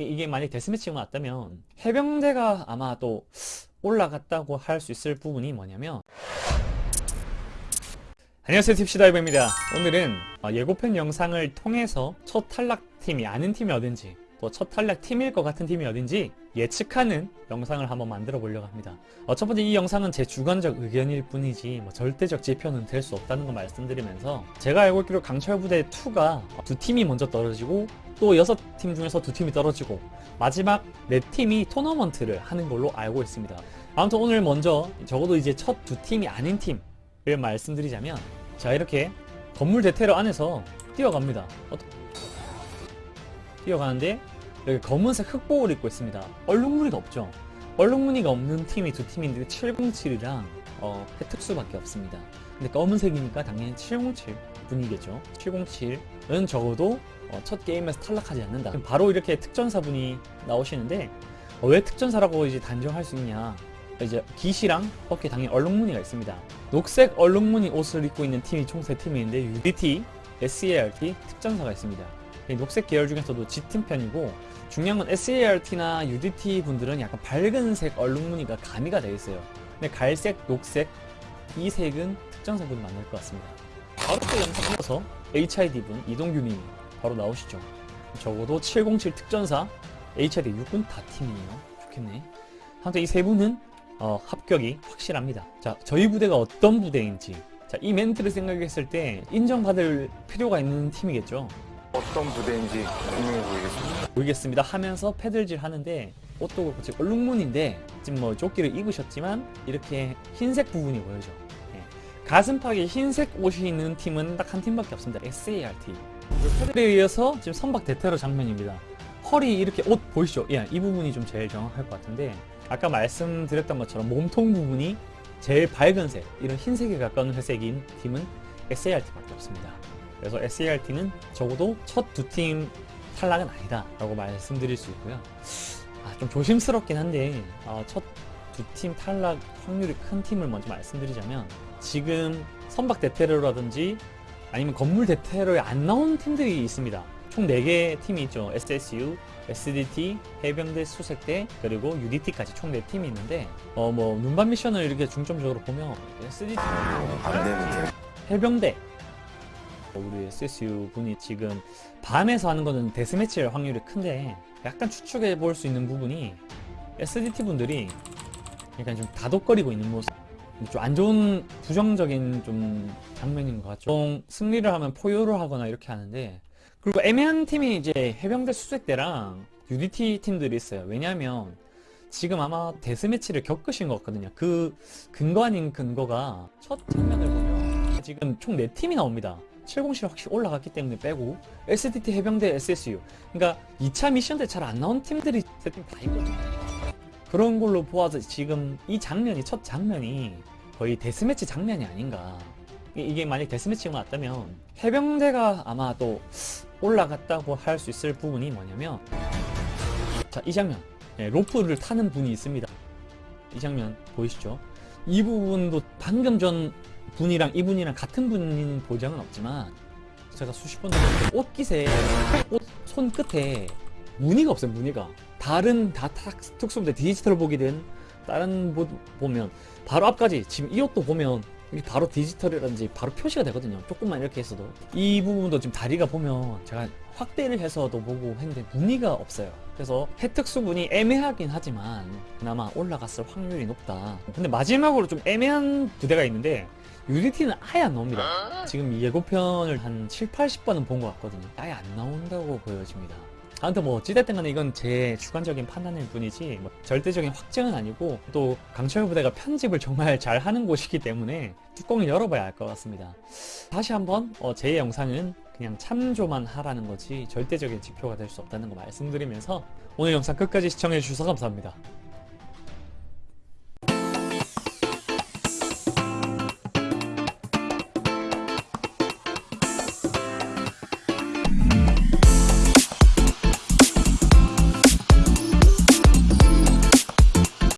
이- 이게 만약 데스매치가 났다면 해병대가 아마 또 올라갔다고 할 수 있을 부분이 뭐냐면 안녕하세요. 팁시다이버입니다. 오늘은 어, 예고편 영상을 통해서 첫 탈락팀이 아는 팀이 어딘지 또 첫 탈락팀일 것 같은 팀이 어딘지 예측하는 영상을 한번 만들어 보려고 합니다. 어, 첫 번째 이 영상은 제 주관적 의견일 뿐이지 뭐 절대적 지표는 될 수 없다는 거 말씀드리면서 제가 알고 있기로 강철부대 2가 두 팀이 먼저 떨어지고 또 여섯 팀 중에서 두 팀이 떨어지고 마지막 네 팀이 토너먼트를 하는 걸로 알고 있습니다. 아무튼 오늘 먼저 적어도 이제 첫 두 팀이 아닌 팀을 말씀드리자면 자 이렇게 건물 대테러 안에서 뛰어갑니다. 어, 뛰어가는데 여기 검은색 흑복을 입고 있습니다. 얼룩무늬가 없죠? 얼룩무늬가 없는 팀이 두 팀인데 707이랑 어, 해특수밖에 없습니다 근데 검은색이니까 당연히 707 분이겠죠. 707은 적어도 어, 첫 게임에서 탈락하지 않는다. 바로 이렇게 특전사 분이 나오시는데 어, 왜 특전사라고 이제 단정할 수 있냐. 이제 깃이랑 어깨 당연히 얼룩무늬가 있습니다. 녹색 얼룩무늬 옷을 입고 있는 팀이 총 3팀이 있는데 UDT, SART, 특전사가 있습니다. 이 녹색 계열 중에서도 G팀 편이고 중요한 건 SART나 UDT 분들은 약간 밝은색 얼룩무늬가 가미가 되어 있어요. 근데 갈색, 녹색 이 색은 특전사분이 만날 것 같습니다. 바로 또 영상 이어서 HID분 이동규님이 바로 나오시죠. 적어도 707 특전사 HID 육군 다 팀이네요. 좋겠네. 아무튼 이 세 분은 어, 합격이 확실합니다. 자 저희 부대가 어떤 부대인지. 자, 이 멘트를 생각했을 때 인정받을 필요가 있는 팀이겠죠? 어떤 부대인지 분명히 보이겠습니다. 보이겠습니다. 하면서 패들질 하는데 옷도 그렇고 지금 얼룩무늬인데 지금 뭐 조끼를 입으셨지만 이렇게 흰색 부분이 보여져. 예. 가슴팍에 흰색 옷이 있는 팀은 딱 한 팀밖에 없습니다. SART 패들에 의해서 지금 선박 대테러 장면입니다. 허리 이렇게 옷 보이시죠? 예, 이 부분이 좀 제일 정확할 것 같은데 아까 말씀드렸던 것처럼 몸통 부분이 제일 밝은색 이런 흰색에 가까운 회색인 팀은 SART밖에 없습니다. 그래서 SART는 적어도 첫 두 팀 탈락은 아니다 라고 말씀드릴 수 있고요. 아, 좀 조심스럽긴 한데 어, 첫 두 팀 탈락 확률이 큰 팀을 먼저 말씀드리자면 지금 선박 대테러라든지 아니면 건물 대테러에 안 나온 팀들이 있습니다. 총 4개 팀이 있죠. SSU, SDT, 해병대, 수색대 그리고 UDT까지 총 4팀이 있는데 어 뭐 눈반 미션을 이렇게 중점적으로 보면 SDT. 해병대. 우리 SSU 분이 지금 밤에서 하는 거는 데스매치일 확률이 큰데 약간 추측해 볼 수 있는 부분이 SDT 분들이 약간 좀 다독거리고 있는 모습. 좀 안 좋은 부정적인 좀 장면인 것 같죠. 보통 승리를 하면 포효를 하거나 이렇게 하는데 그리고 애매한 팀이 이제 해병대 수색대랑 UDT 팀들이 있어요. 왜냐하면 지금 아마 데스매치를 겪으신 것 같거든요. 그 근거 아닌 근거가 첫 장면을 보면 지금 총 4팀이 나옵니다. 707 확실히 올라갔기 때문에 빼고 SDT 해병대 SSU 그러니까 2차 미션 때 잘 안 나온 팀들이 세팀다 있거든요 그런 걸로 보아서 지금 이 장면이 첫 장면이 거의 데스매치 장면이 아닌가. 이- 이게 만약 데스매치가 났다면 해병대가 아마 또 올라갔다고 할 수 있을 부분이 뭐냐면 자 이 장면. 예, 로프를 타는 분이 있습니다. 이 장면 보이시죠? 이 부분도 방금 전 분이랑 이분이랑 같은 분인 보장은 없지만 제가 수십 번 옷깃에 옷 손끝에 무늬가 없어요 무늬가 다른 다 탁- 특수부대 디지털 보기든 다른 보, 보면 바로 앞까지 지금 이 옷도 보면 이게 바로 디지털이라든지 바로 표시가 되거든요. 조금만 이렇게 했어도. 이 부분도 지금 다리가 보면 제가 확대를 해서도 보고 했는데 무늬가 없어요. 그래서 혜특수분이 애매하긴 하지만 그나마 올라갔을 확률이 높다. 근데 마지막으로 좀 애매한 부대가 있는데 UDT는 아예 안 나옵니다. 지금 이 예고편을 한 7, 80번은 본 것 같거든요. 아예 안 나온다고 보여집니다 아무튼 뭐 어찌됐든 간에 이건 제 주관적인 판단일 뿐이지 뭐 절대적인 확정은 아니고 또 강철 부대가 편집을 정말 잘 하는 곳이기 때문에 뚜껑을 열어봐야 알 것 같습니다. 다시 한번 어, 제 영상은 그냥 참조만 하라는 거지 절대적인 지표가 될 수 없다는 거 말씀드리면서 오늘 영상 끝까지 시청해 주셔서 감사합니다